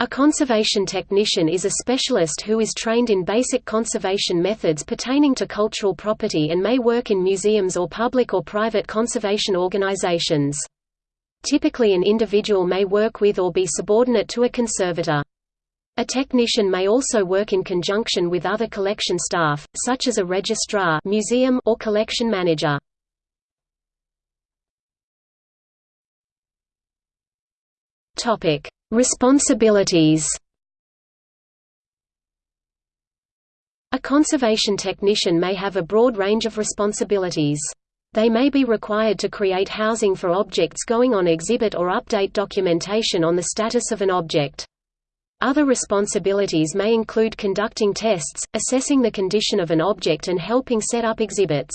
A conservation technician is a specialist who is trained in basic conservation methods pertaining to cultural property and may work in museums or public or private conservation organizations. Typically an individual may work with or be subordinate to a conservator. A technician may also work in conjunction with other collection staff, such as a registrar museum or collection manager. Topic: Responsibilities. A conservation technician may have a broad range of responsibilities. They may be required to create housing for objects going on exhibit or update documentation on the status of an object. Other responsibilities may include conducting tests, assessing the condition of an object and helping set up exhibits.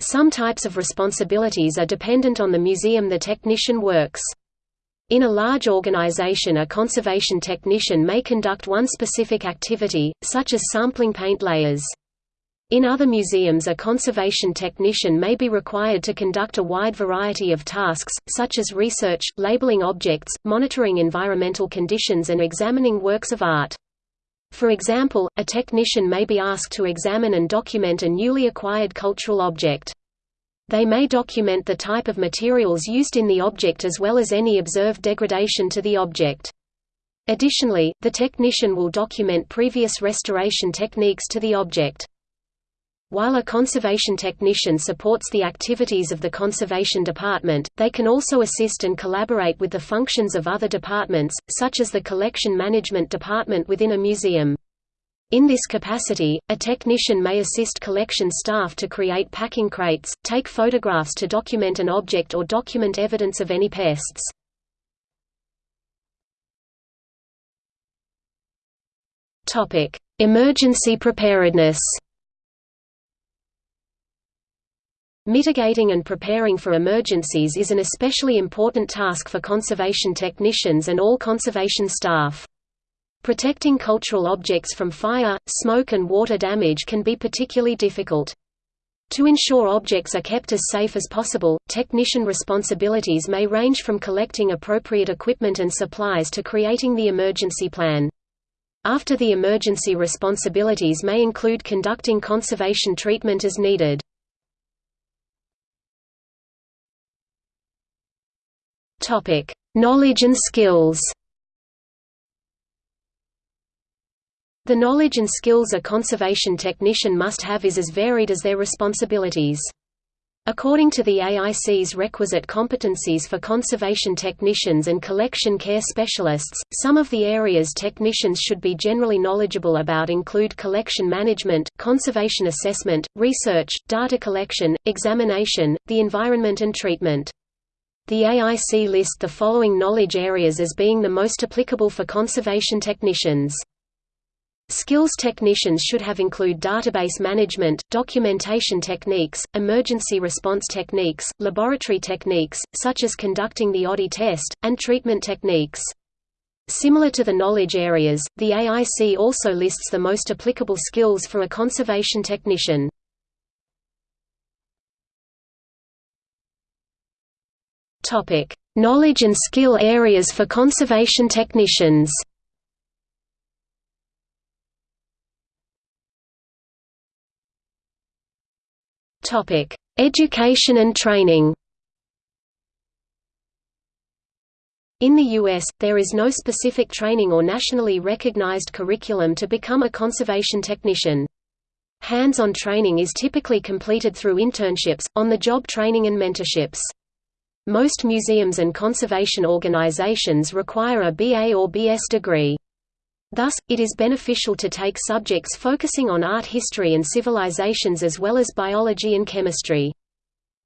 Some types of responsibilities are dependent on the museum the technician works. In a large organization a conservation technician may conduct one specific activity, such as sampling paint layers. In other museums a conservation technician may be required to conduct a wide variety of tasks, such as research, labeling objects, monitoring environmental conditions and examining works of art. For example, a technician may be asked to examine and document a newly acquired cultural object. They may document the type of materials used in the object as well as any observed degradation to the object. Additionally, the technician will document previous restoration techniques to the object. While a conservation technician supports the activities of the conservation department, they can also assist and collaborate with the functions of other departments, such as the collection management department within a museum. In this capacity, a technician may assist collection staff to create packing crates, take photographs to document an object or document evidence of any pests. Emergency preparedness Mitigating and preparing for emergencies is an especially important task for conservation technicians and all conservation staff. Protecting cultural objects from fire, smoke and water damage can be particularly difficult. To ensure objects are kept as safe as possible, technician responsibilities may range from collecting appropriate equipment and supplies to creating the emergency plan. After the emergency responsibilities may include conducting conservation treatment as needed. Knowledge and skills The knowledge and skills a conservation technician must have is as varied as their responsibilities. According to the AIC's requisite competencies for conservation technicians and collection care specialists, some of the areas technicians should be generally knowledgeable about include collection management, conservation assessment, research, data collection, examination, the environment and treatment. The AIC list the following knowledge areas as being the most applicable for conservation technicians. Skills technicians should have include database management, documentation techniques, emergency response techniques, laboratory techniques, such as conducting the Oddy test, and treatment techniques. Similar to the knowledge areas, the AIC also lists the most applicable skills for a conservation technician. Knowledge and skill areas for conservation technicians Topic: Education and training. In the U.S., there is no specific training or nationally recognized curriculum to become a conservation technician. Hands-on training is typically completed through internships, on-the-job training and mentorships. Most museums and conservation organizations require a BA or BS degree. Thus, it is beneficial to take subjects focusing on art history and civilizations as well as biology and chemistry.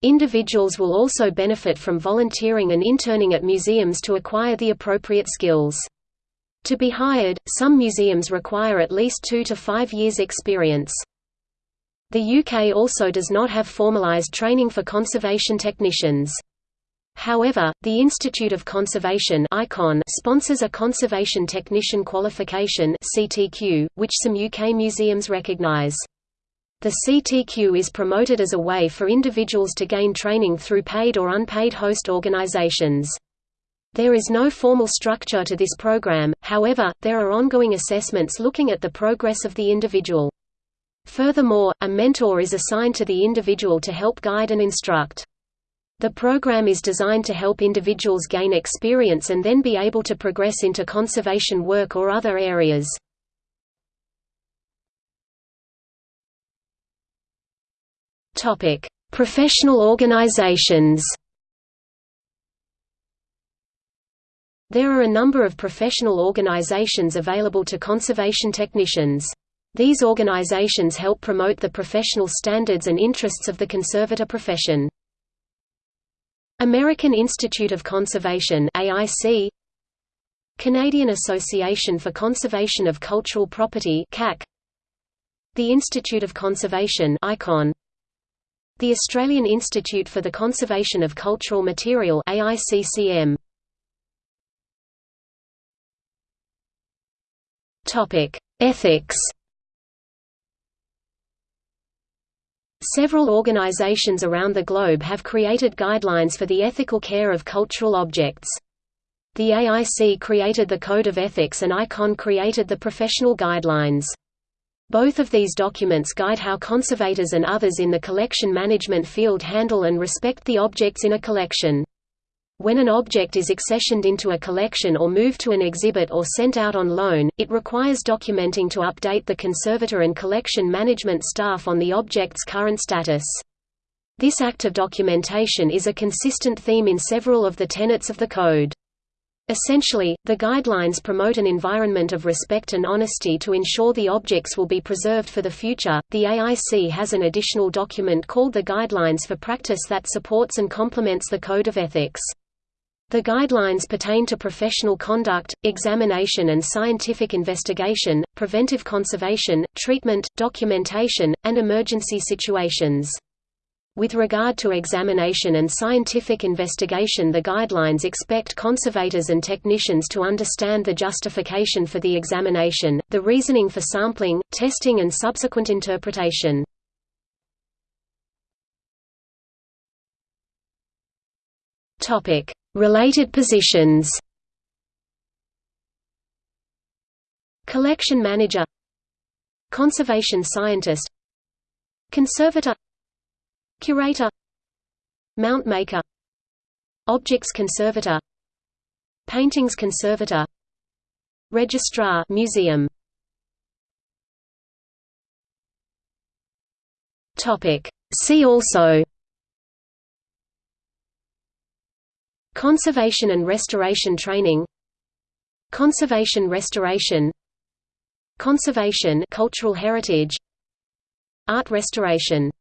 Individuals will also benefit from volunteering and interning at museums to acquire the appropriate skills. To be hired, some museums require at least two to five years experience. The UK also does not have formalised training for conservation technicians. However, the Institute of Conservation ICON sponsors a Conservation Technician Qualification CTQ, which some UK museums recognise. The CTQ is promoted as a way for individuals to gain training through paid or unpaid host organisations. There is no formal structure to this program, however, there are ongoing assessments looking at the progress of the individual. Furthermore, a mentor is assigned to the individual to help guide and instruct. The program is designed to help individuals gain experience and then be able to progress into conservation work or other areas. Professional organizations There are a number of professional organizations available to conservation technicians. These organizations help promote the professional standards and interests of the conservator profession. American Institute of Conservation AIC Canadian Association for Conservation of Cultural Property CAC The Institute of Conservation ICON The Australian Institute for the Conservation of Cultural Material AICCM Topic: Ethics. Several organizations around the globe have created guidelines for the ethical care of cultural objects. The AIC created the Code of Ethics and ICON created the Professional Guidelines. Both of these documents guide how conservators and others in the collection management field handle and respect the objects in a collection. When an object is accessioned into a collection or moved to an exhibit or sent out on loan, it requires documenting to update the conservator and collection management staff on the object's current status. This act of documentation is a consistent theme in several of the tenets of the Code. Essentially, the guidelines promote an environment of respect and honesty to ensure the objects will be preserved for the future. The AIC has an additional document called the Guidelines for Practice that supports and complements the Code of Ethics. The guidelines pertain to professional conduct, examination and scientific investigation, preventive conservation, treatment, documentation, and emergency situations. With regard to examination and scientific investigation the guidelines expect conservators and technicians to understand the justification for the examination, the reasoning for sampling, testing and subsequent interpretation. Topic: Related positions. Collection manager. Conservation scientist. Conservator. Curator. Mount maker. Objects conservator. Paintings conservator. Registrar museum. Topic. See also Conservation and restoration training Conservation restoration Conservation cultural heritage Art restoration